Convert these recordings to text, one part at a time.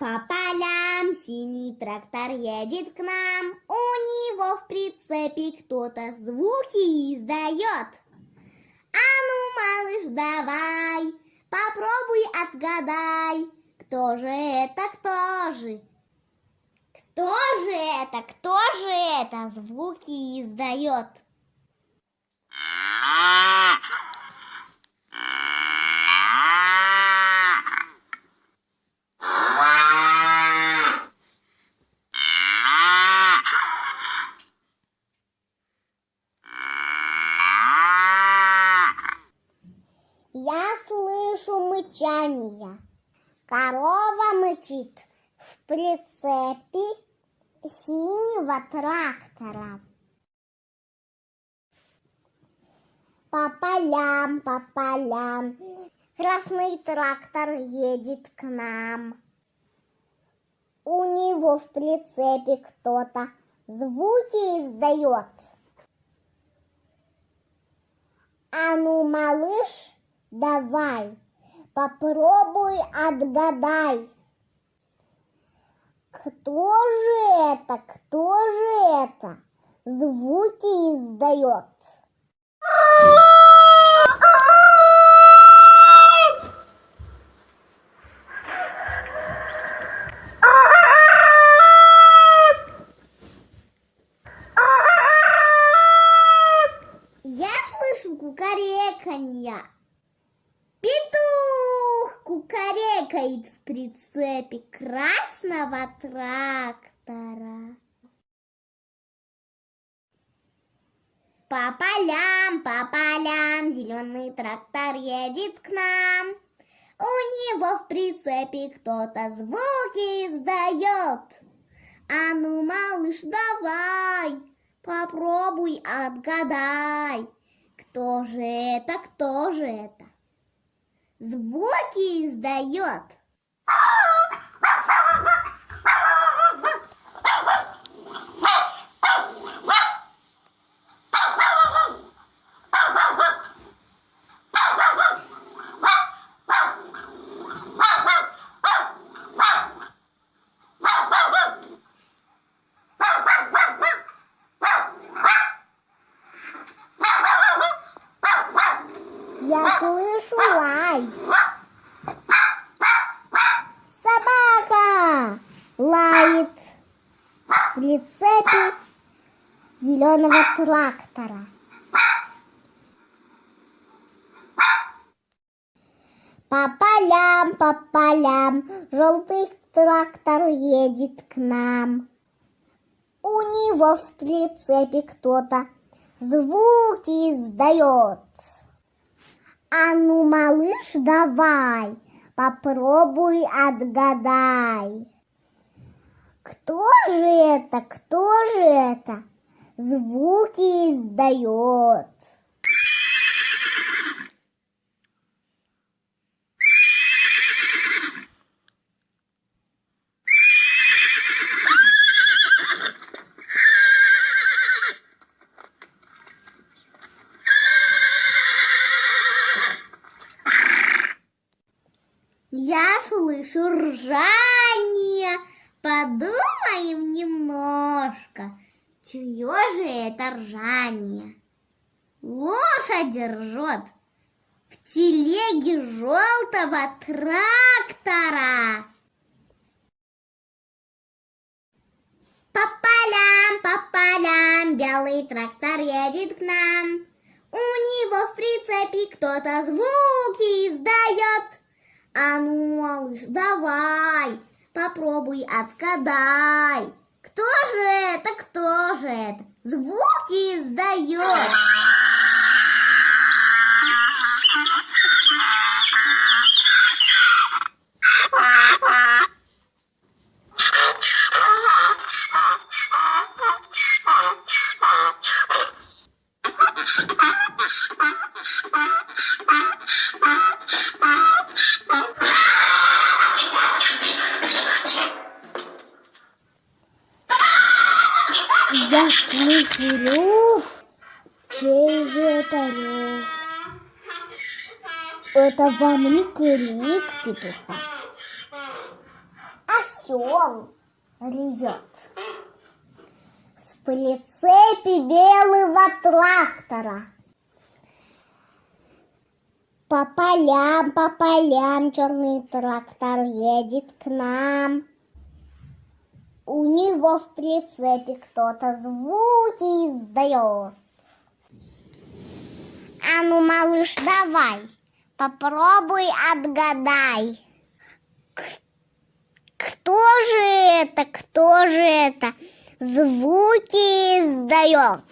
по полям, синий трактор едет к нам. У него в прицепе кто-то звуки издает. А ну, малыш, давай, попробуй отгадай, кто же это, кто же? Кто же это, кто же это звуки издает? Я слышу мычание. Мычит в прицепе синего трактора. По полям, по полям, красный трактор едет к нам. У него в прицепе кто-то звуки издает. А ну, малыш, давай, попробуй отгадай. Кто же это, кто же это звуки издает? Я слышу кукареканье. Петух кукарекает в прицепе красного трактора. По полям, по полям, зеленый трактор едет к нам. У него в прицепе кто-то звуки издает. А ну, малыш, давай, попробуй отгадай. Кто же это, кто же это? Звуки издает. Ah, зеленого трактора. По полям, по полям, желтый трактор едет к нам. У него в прицепе кто-то звуки издает. А ну, малыш, давай, попробуй отгадай. Кто же это, кто же это звуки издает? Я слышу ржание. Подумаем немножко, чье же это ржание? Лошадь ржет в телеге желтого трактора. По полям, по полям, белый трактор едет к нам. У него в прицепе кто-то звуки издает. А ну, малыш, давай, попробуй отгадай. Это? Звуки издает. Я слышу рев. Чей же это рев? Это вам не крик петуха, а осел ревет. В прицепе белого трактора. По полям, по полям черный трактор едет к нам. У него в прицепе кто-то звуки издает. А ну, малыш, давай, попробуй отгадай. Кто же это, кто же это звуки издает?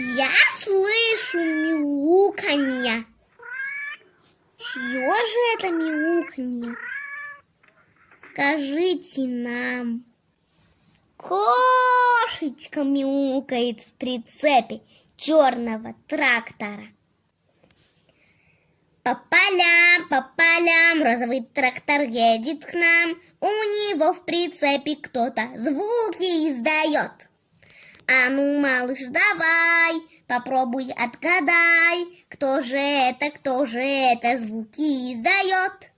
Я слышу мяуканье. Чье же это мяуканье? Скажите нам. Кошечка мяукает в прицепе черного трактора. По полям, по полям розовый трактор едет к нам. У него в прицепе кто-то звуки издает. А ну, малыш, давай, попробуй отгадай, кто же это, кто же это звуки издает.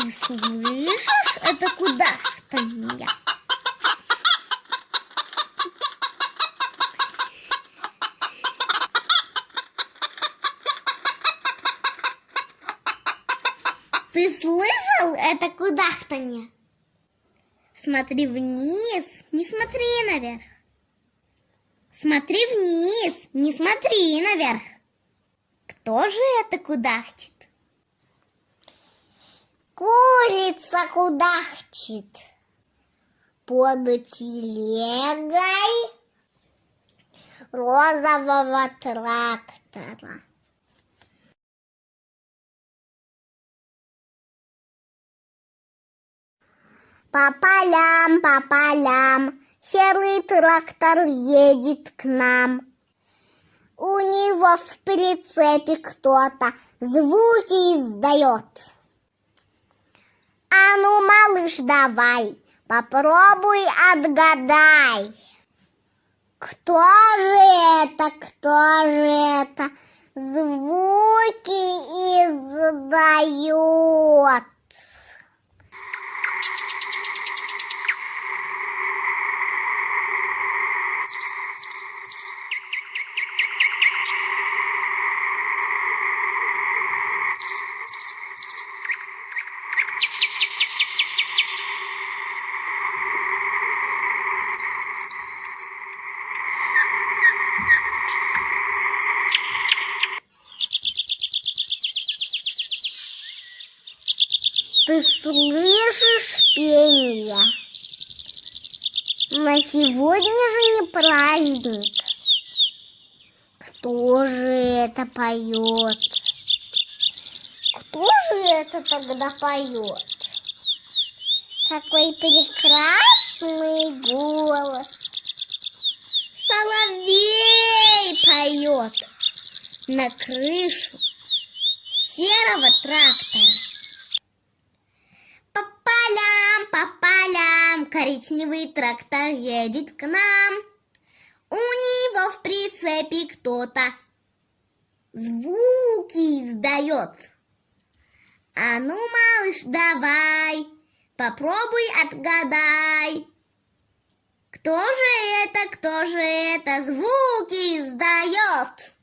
Ты слышишь это кудахтанье? Ты слышал это кудахтанье? Смотри вниз, не смотри наверх. Смотри вниз, не смотри наверх. Кто же это кудахчет? Курица кудахчет под телегой розового трактора. По полям, по полям, серый трактор едет к нам. У него в прицепе кто-то звуки издает. А ну, малыш, давай, попробуй отгадай. Кто же это, кто же это звуки издает? На сегодня же не праздник. Кто же это поет? Кто же это тогда поет? Какой прекрасный голос! Соловей поет на крышу серого трактора. Коричневый трактор едет к нам. У него в прицепе кто-то звуки издает. А ну, малыш, давай, попробуй отгадай. Кто же это, кто же это звуки издает?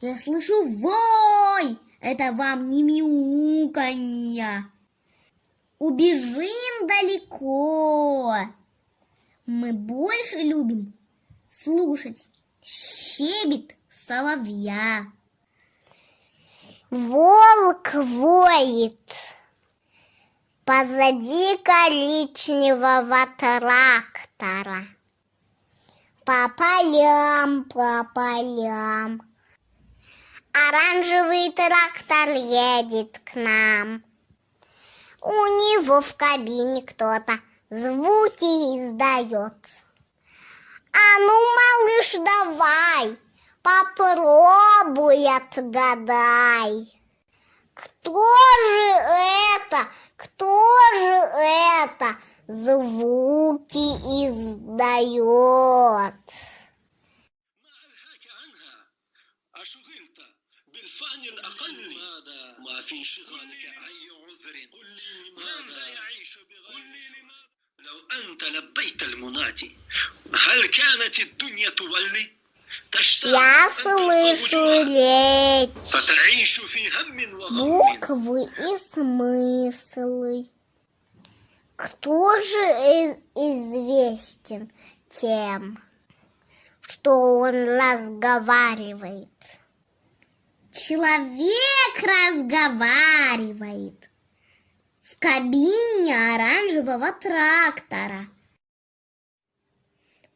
Я слышу вой! Это вам не мяуканье. Убежим далеко. Мы больше любим слушать щебет соловья. Волк воет позади коричневого трактора. По полям, по полям. Оранжевый трактор едет к нам. У него в кабине кто-то звуки издает. А ну, малыш, давай, попробуй отгадай. Кто же буквы и смыслы. Кто же известен тем, что он разговаривает? Человек разговаривает в кабине оранжевого трактора.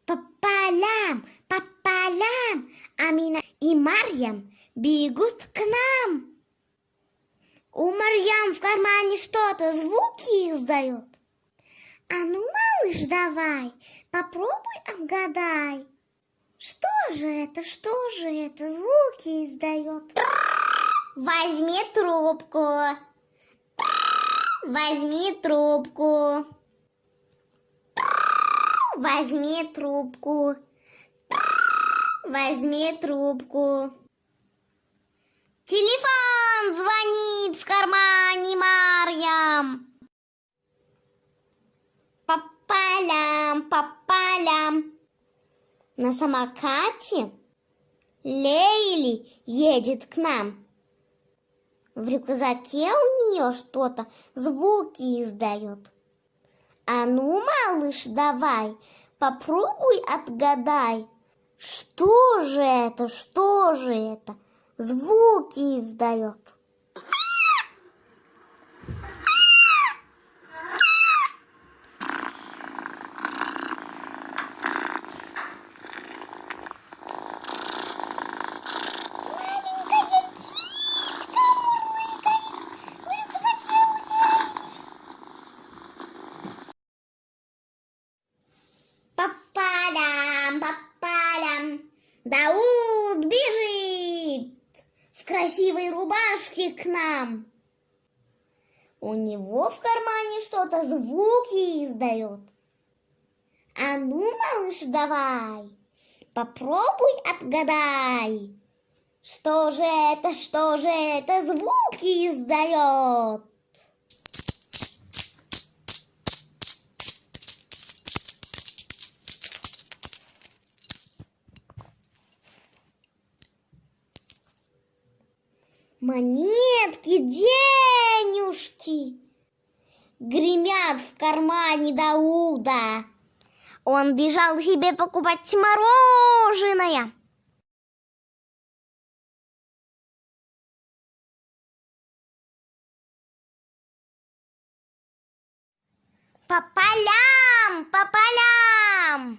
По полям, по полям Амина и Марьям бегут к нам. В кармане что-то звуки издает. А ну, малыш, давай, попробуй отгадай. Что же это, что же это звуки издает? Возьми трубку. Возьми трубку. Возьми трубку. Возьми трубку. Телефон На самокате Лейли едет к нам. В рюкзаке у нее что-то звуки издает. А ну, малыш, давай, попробуй отгадай. Что же это, что же это? Звуки издает. Маленькая кишка мурлыкает в рюкзаке у По полям, по полям Дауд бежит в красивой рубашке к нам. У него в кармане что-то звуки издает. А ну, малыш, давай, попробуй отгадай. Что же это, что же это звуки издает? Монетки, денежки гремят в кармане Дауда. Он бежал себе покупать мороженое. По полям, по полям.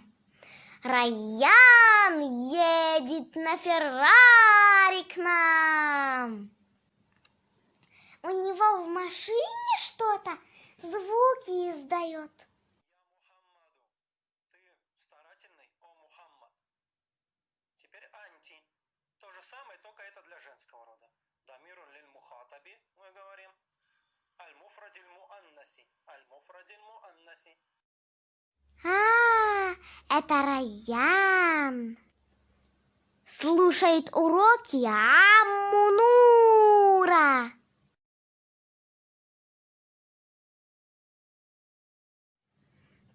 Райан едет на Феррари к нам. У него в машине что-то звуки издает. Мухаммаду, ты старательный, о Мухаммад. Теперь анти. То же самое, только это для женского рода. Дамирун лиль мухатаби, мы говорим. Аль-муфрадиль муаннаси. Аль-муфрадиль муаннаси. А, это Райан. Слушает уроки Аммунура.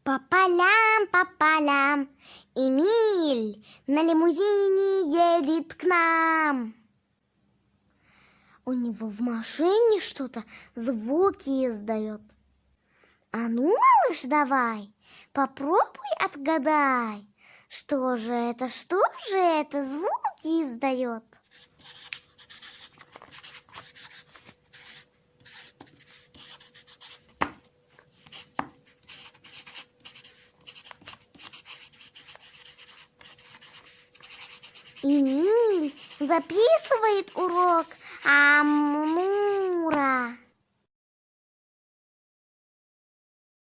По полям, по полям, Эмиль на лимузине едет к нам. У него в машине что-то звуки издает. А ну, малыш, давай, Попробуй отгадай, что же это, что же это звуки издает. Эмиль записывает урок Амура.